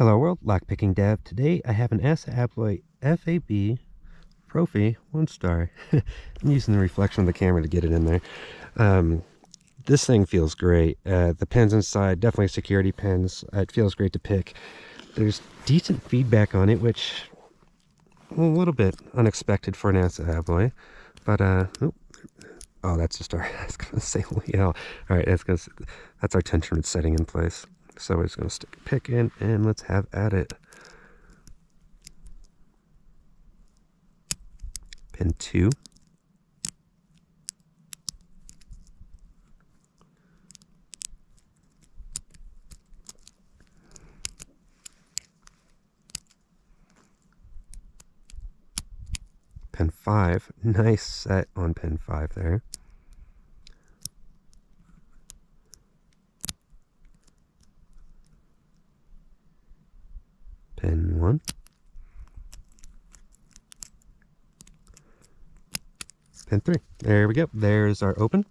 Hello world, Lockpicking Dev. Today I have an ASSA Abloy FAB Profi one star. I'm using the reflection of the camera to get it in there. Um, this thing feels great. Uh, the pins inside, definitely security pins. It feels great to pick. There's decent feedback on it, which a little bit unexpected for an ASSA Abloy. But, uh, oh, oh, that's just our, I was going to say, yeah. All right, that's, gonna, that's our tension setting in place. So we're just going to stick a pick in and let's have at it. Pin 2. Pin 5. Nice set on pin 5 there. Pin one. Pin three. There we go. There's our open.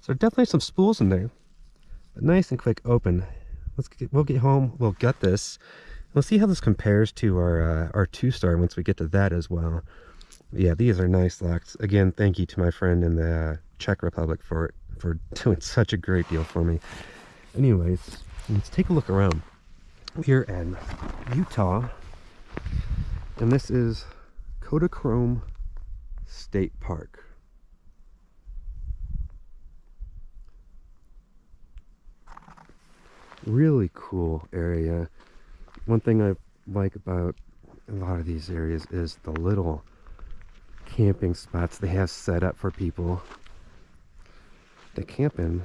So definitely some spools in there. But nice and quick open. Let's get, we'll get home. We'll gut this. We'll see how this compares to our uh, our two star once we get to that as well. Yeah, these are nice locks. Again, thank you to my friend in the uh, Czech Republic for for doing such a great deal for me. Anyways, let's take a look around here in Utah. And this is Kodachrome State Park. Really cool area. One thing I like about a lot of these areas is the little camping spots they have set up for people to camp in.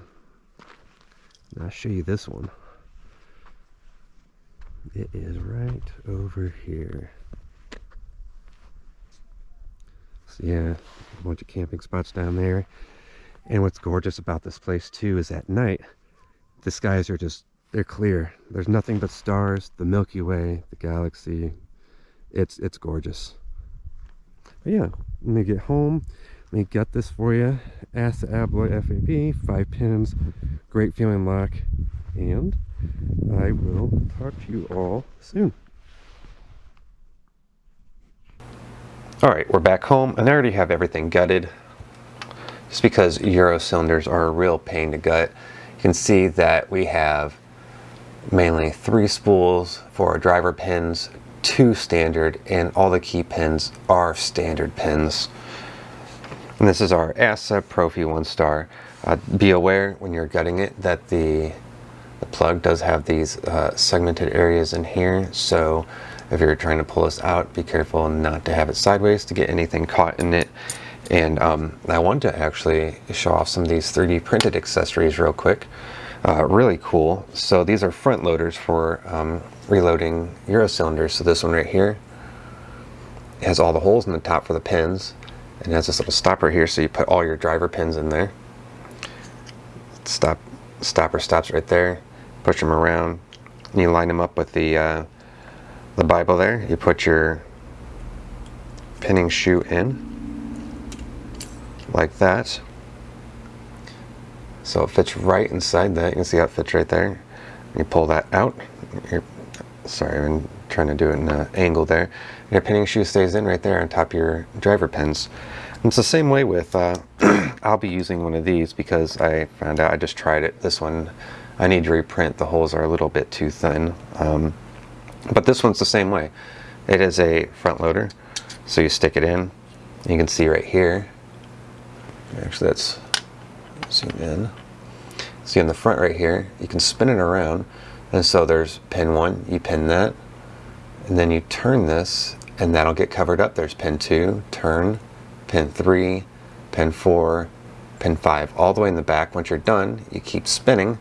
I'll show you this one. It is right over here. So yeah, a bunch of camping spots down there. And what's gorgeous about this place too is at night, the skies are just, they're clear. There's nothing but stars, the Milky Way, the galaxy. It's, it's gorgeous. But yeah, let me get home. Let me get this for you. ASSA Abloy FAB, five pins, great feeling lock, and I will talk to you all soon. All right, we're back home and I already have everything gutted just because Euro cylinders are a real pain to gut. You can see that we have mainly three spools for our driver pins, two standard, and all the key pins are standard pins. And this is our ASSA Profi one star. Uh, be aware when you're gutting it that the the plug does have these uh, segmented areas in here, so if you're trying to pull this out, be careful not to have it sideways to get anything caught in it. And um, I want to actually show off some of these 3D printed accessories real quick. Uh, really cool. So these are front loaders for um, reloading Euro cylinders. So this one right here has all the holes in the top for the pins and has this little stopper here so you put all your driver pins in there. Stop, stopper stops right there push them around. You line them up with the uh, the Bible there. You put your pinning shoe in. Like that. So it fits right inside that. You can see how it fits right there. You pull that out. You're, sorry I'm trying to do it in an angle there. Your pinning shoe stays in right there on top of your driver pins. And it's the same way with uh, I'll be using one of these because I found out I just tried it this one I need to reprint. The holes are a little bit too thin. Um, but this one's the same way. It is a front loader. So you stick it in. You can see right here. Actually, let's zoom in. See in the front right here, you can spin it around. And so there's pin one, you pin that. And then you turn this and that'll get covered up. There's pin two, turn, pin three, pin four, pin five, all the way in the back. Once you're done, you keep spinning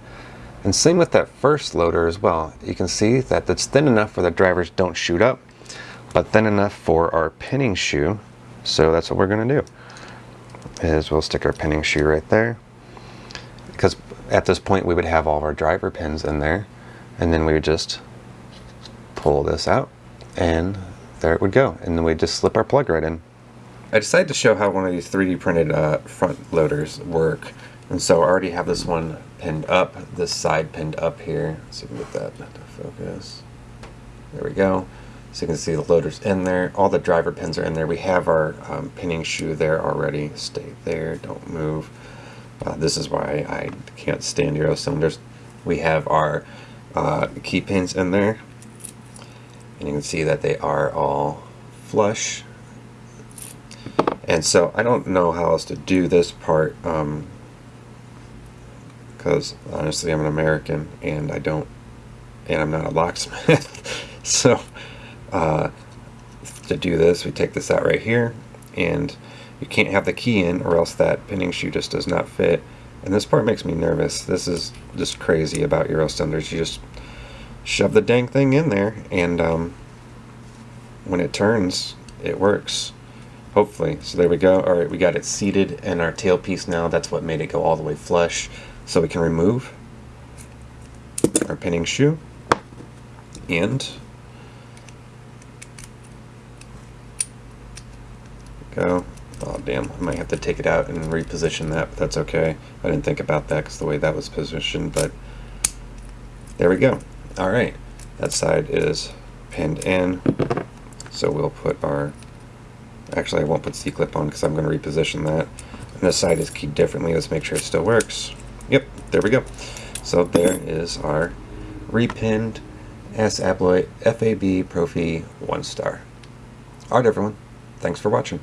and same with that first loader as well. You can see that it's thin enough where the drivers don't shoot up, but thin enough for our pinning shoe. So that's what we're gonna do, is we'll stick our pinning shoe right there. Because at this point we would have all of our driver pins in there, and then we would just pull this out, and there it would go. And then we just slip our plug right in. I decided to show how one of these 3D printed uh, front loaders work. And so I already have this one pinned up, this side pinned up here. Let's see if get that to focus. There we go. So you can see the loader's in there. All the driver pins are in there. We have our um, pinning shoe there already. Stay there. Don't move. Uh, this is why I can't stand Euro cylinders. We have our uh, key pins in there. And you can see that they are all flush. And so I don't know how else to do this part. Um, because honestly I'm an American and I don't and I'm not a locksmith. So uh, to do this we take this out right here and you can't have the key in or else that pinning shoe just does not fit. And this part makes me nervous. This is just crazy about Euro cylinders you just shove the dang thing in there and um, when it turns it works hopefully so there we go all right we got it seated in our tailpiece now that's what made it go all the way flush so we can remove our pinning shoe and go. Oh damn, I might have to take it out and reposition that, but that's okay. I didn't think about that because the way that was positioned, but there we go. All right, that side is pinned in. So we'll put our, actually I won't put C-clip on because I'm going to reposition that. And this side is keyed differently. Let's make sure it still works. Yep, there we go. So there is our repinned ASSA Abloy FAB Profi 1 star. Alright everyone, thanks for watching.